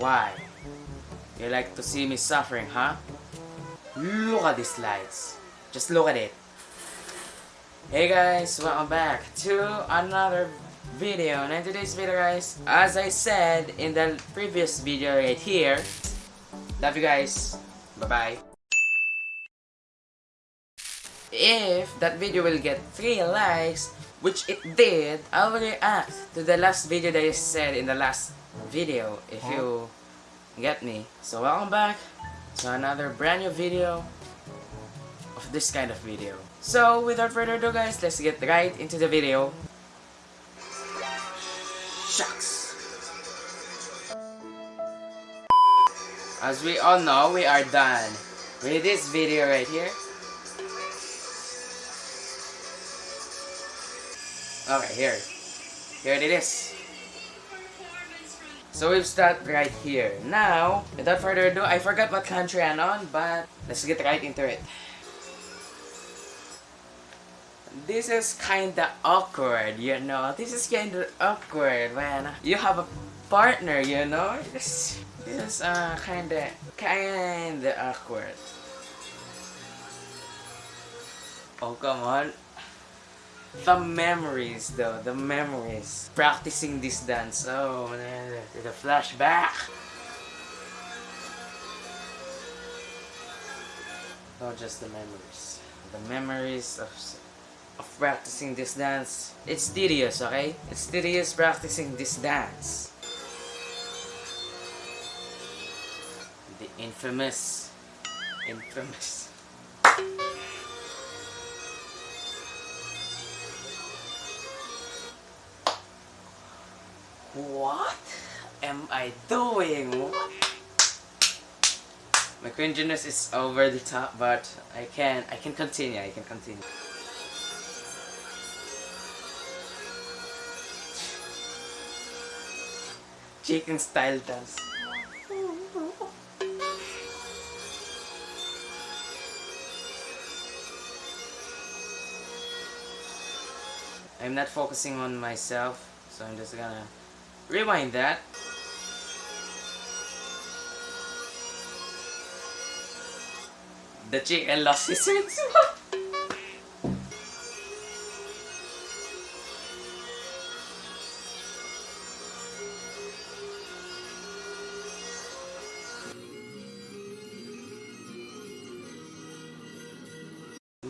Why? You like to see me suffering, huh? Look at these lights. Just look at it. Hey guys, welcome back to another video. And in today's video guys, as I said in the previous video right here, love you guys. Bye-bye. If that video will get 3 likes, which it did, I will react to the last video that I said in the last video, if you get me. So welcome back to another brand new video of this kind of video. So without further ado guys, let's get right into the video. Shucks! As we all know, we are done with this video right here. Okay, here. Here it is. So we've started right here. Now, without further ado, I forgot what country I'm on, but let's get right into it. This is kinda awkward, you know. This is kinda awkward when you have a partner, you know. This, this is uh, kinda, kinda awkward. Oh, come on. The memories though, the memories. Practicing this dance. Oh, the flashback. Not just the memories. The memories of, of practicing this dance. It's tedious, okay? It's tedious practicing this dance. The infamous, infamous What am I doing? My cringiness is over the top, but I can I can continue. I can continue. Chicken style dance. I'm not focusing on myself, so I'm just gonna Rewind that. The chicken lost his sense.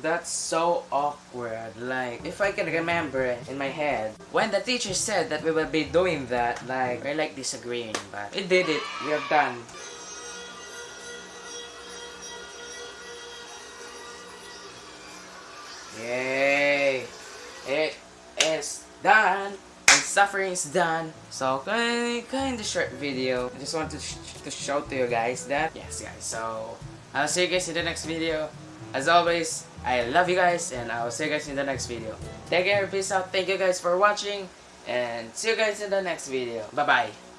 That's so awkward. Like, if I can remember in my head, when the teacher said that we will be doing that, like, we're like disagreeing, but we did it. We are done. Yay! It is done! And suffering is done. So, kind, kind of short video. I just want to, sh to show to you guys that. Yes, guys. So, I'll see you guys in the next video. As always, I love you guys and I will see you guys in the next video. Take care, peace out, thank you guys for watching and see you guys in the next video. Bye bye.